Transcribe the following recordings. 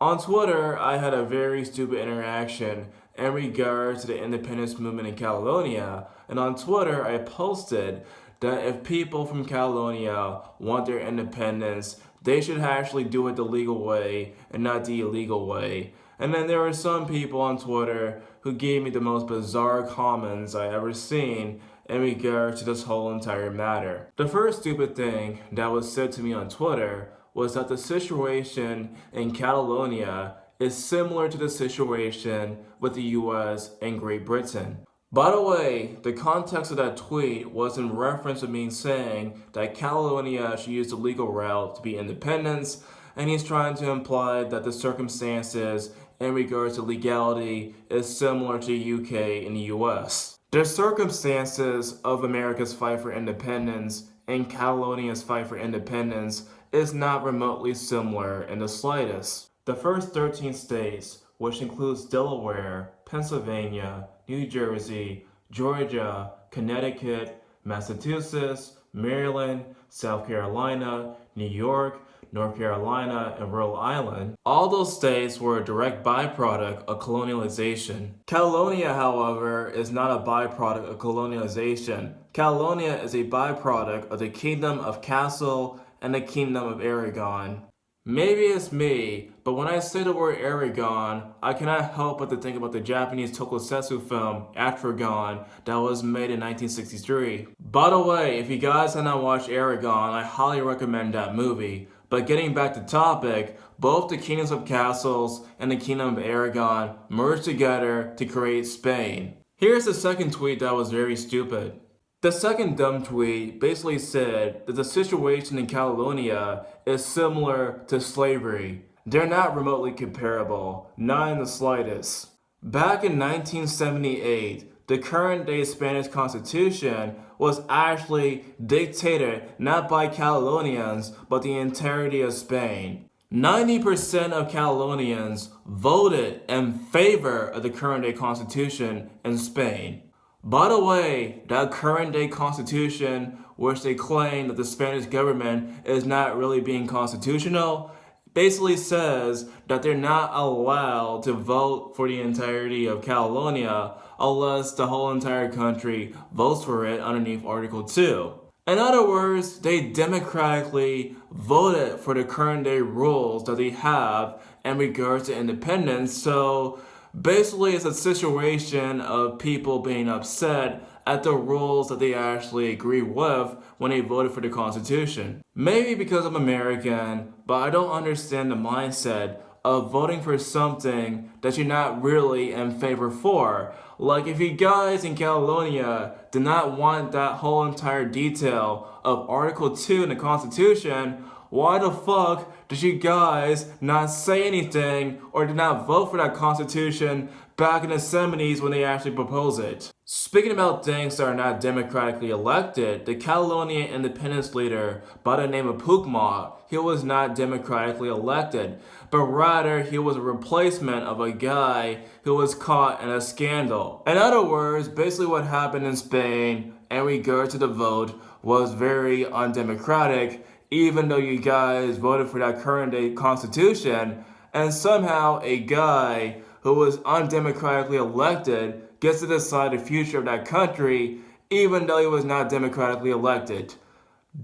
On Twitter, I had a very stupid interaction in regards to the independence movement in Catalonia, and on Twitter, I posted that if people from Catalonia want their independence, they should actually do it the legal way and not the illegal way. And then there were some people on Twitter who gave me the most bizarre comments I ever seen in regards to this whole entire matter. The first stupid thing that was said to me on Twitter was that the situation in Catalonia is similar to the situation with the US and Great Britain. By the way, the context of that tweet was in reference to me saying that Catalonia should use the legal route to be independence, and he's trying to imply that the circumstances in regards to legality is similar to UK and the US. The circumstances of America's fight for independence and Catalonia's fight for independence is not remotely similar in the slightest. The first 13 states, which includes Delaware, Pennsylvania, New Jersey, Georgia, Connecticut, Massachusetts, Maryland, South Carolina, New York, North Carolina, and Rhode Island, all those states were a direct byproduct of colonialization. Catalonia, however, is not a byproduct of colonialization. Catalonia is a byproduct of the Kingdom of Castile and the Kingdom of Aragon. Maybe it's me, but when I say the word Aragon, I cannot help but to think about the Japanese tokusatsu film, Atragon, that was made in 1963. By the way, if you guys have not watched Aragon, I highly recommend that movie. But getting back to topic, both the Kingdoms of Castles and the Kingdom of Aragon merged together to create Spain. Here's the second tweet that was very stupid. The second dumb tweet basically said that the situation in Catalonia is similar to slavery. They're not remotely comparable, not in the slightest. Back in 1978, the current day Spanish constitution was actually dictated not by Catalonians, but the entirety of Spain. 90% of Catalonians voted in favor of the current day constitution in Spain. By the way, that current day constitution, which they claim that the Spanish government is not really being constitutional, basically says that they're not allowed to vote for the entirety of Catalonia unless the whole entire country votes for it underneath Article 2. In other words, they democratically voted for the current day rules that they have in regards to independence, so Basically, it's a situation of people being upset at the rules that they actually agree with when they voted for the Constitution. Maybe because I'm American, but I don't understand the mindset of voting for something that you're not really in favor for. Like if you guys in Catalonia do not want that whole entire detail of Article 2 in the Constitution, why the fuck did you guys not say anything or did not vote for that constitution back in the 70s when they actually proposed it? Speaking about things that are not democratically elected, the Catalonia independence leader by the name of Puigdemont, he was not democratically elected, but rather he was a replacement of a guy who was caught in a scandal. In other words, basically what happened in Spain in regard to the vote was very undemocratic even though you guys voted for that current day constitution, and somehow a guy who was undemocratically elected gets to decide the future of that country, even though he was not democratically elected.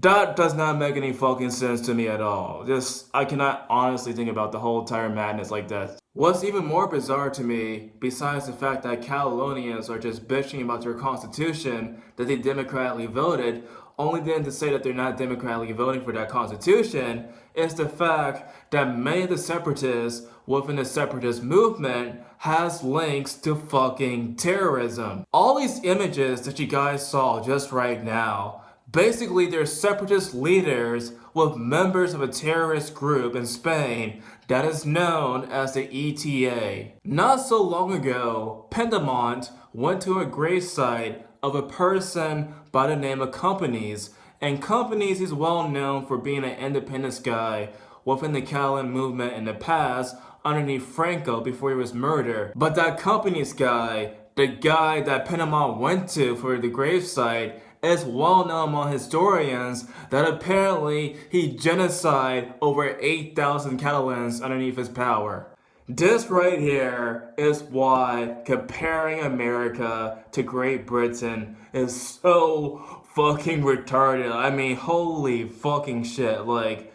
That does not make any fucking sense to me at all. Just, I cannot honestly think about the whole entire madness like that. What's even more bizarre to me, besides the fact that Catalonians are just bitching about their constitution that they democratically voted, only then to say that they're not democratically voting for that constitution is the fact that many of the separatists within the separatist movement has links to fucking terrorism. All these images that you guys saw just right now, basically they're separatist leaders with members of a terrorist group in Spain that is known as the ETA. Not so long ago, Puigdemont went to a gravesite of a person by the name of Companys. And Companys is well known for being an independence guy within the Catalan movement in the past underneath Franco before he was murdered. But that Companys guy, the guy that Puigdemont went to for the gravesite, is well known among historians that apparently he genocide over 8,000 Catalans underneath his power. This right here is why comparing America to Great Britain is so fucking retarded. I mean, holy fucking shit. Like,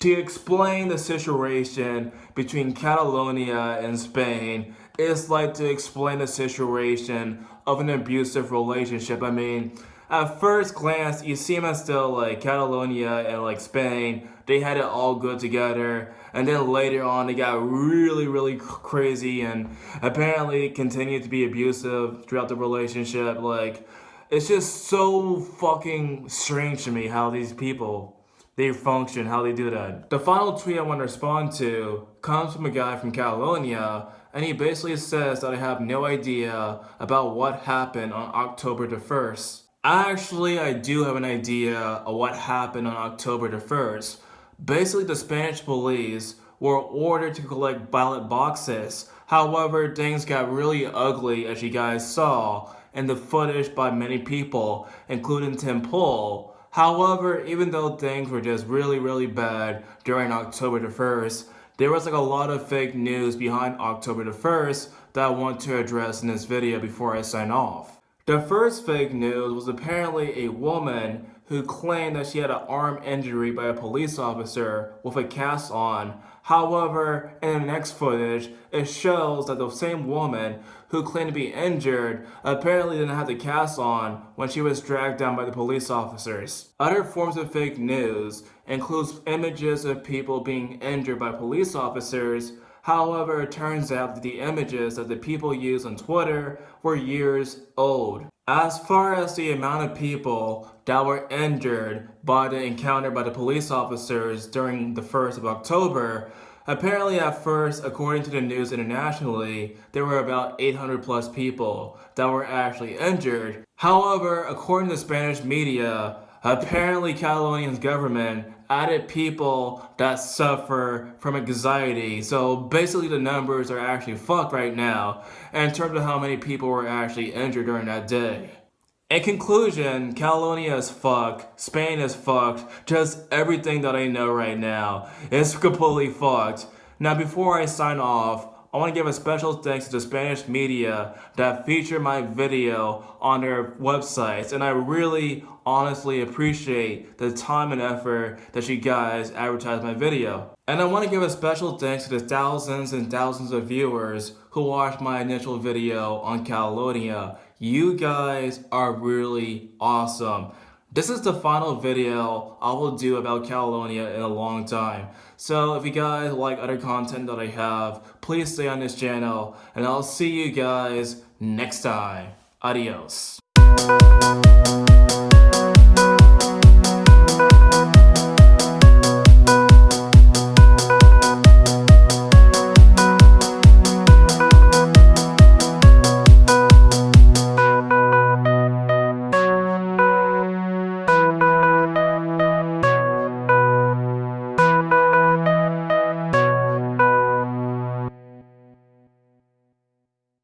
to explain the situation between Catalonia and Spain is like to explain the situation of an abusive relationship. I mean, at first glance, you seem as though like Catalonia and like Spain, they had it all good together. And then later on, they got really, really crazy and apparently continued to be abusive throughout the relationship. Like, it's just so fucking strange to me how these people they function, how they do that. The final tweet I want to respond to comes from a guy from Catalonia, and he basically says that I have no idea about what happened on October the 1st. Actually, I do have an idea of what happened on October the 1st. Basically, the Spanish police were ordered to collect ballot boxes. However, things got really ugly as you guys saw in the footage by many people, including Tim Pool, However, even though things were just really, really bad during October the 1st, there was like a lot of fake news behind October the 1st that I want to address in this video before I sign off. The first fake news was apparently a woman who claimed that she had an arm injury by a police officer with a cast on. However, in the next footage, it shows that the same woman who claimed to be injured apparently didn't have the cast on when she was dragged down by the police officers. Other forms of fake news includes images of people being injured by police officers However, it turns out that the images that the people used on Twitter were years old. As far as the amount of people that were injured by the encounter by the police officers during the 1st of October, apparently at first, according to the news internationally, there were about 800 plus people that were actually injured. However, according to Spanish media, apparently Catalonia's government added people that suffer from anxiety. So basically the numbers are actually fucked right now in terms of how many people were actually injured during that day. In conclusion, Catalonia is fucked, Spain is fucked, just everything that I know right now is completely fucked. Now before I sign off, I want to give a special thanks to the Spanish media that featured my video on their websites and I really honestly appreciate the time and effort that you guys advertised my video. And I want to give a special thanks to the thousands and thousands of viewers who watched my initial video on Catalonia. You guys are really awesome. This is the final video I will do about Catalonia in a long time. So if you guys like other content that I have, please stay on this channel and I'll see you guys next time. Adios.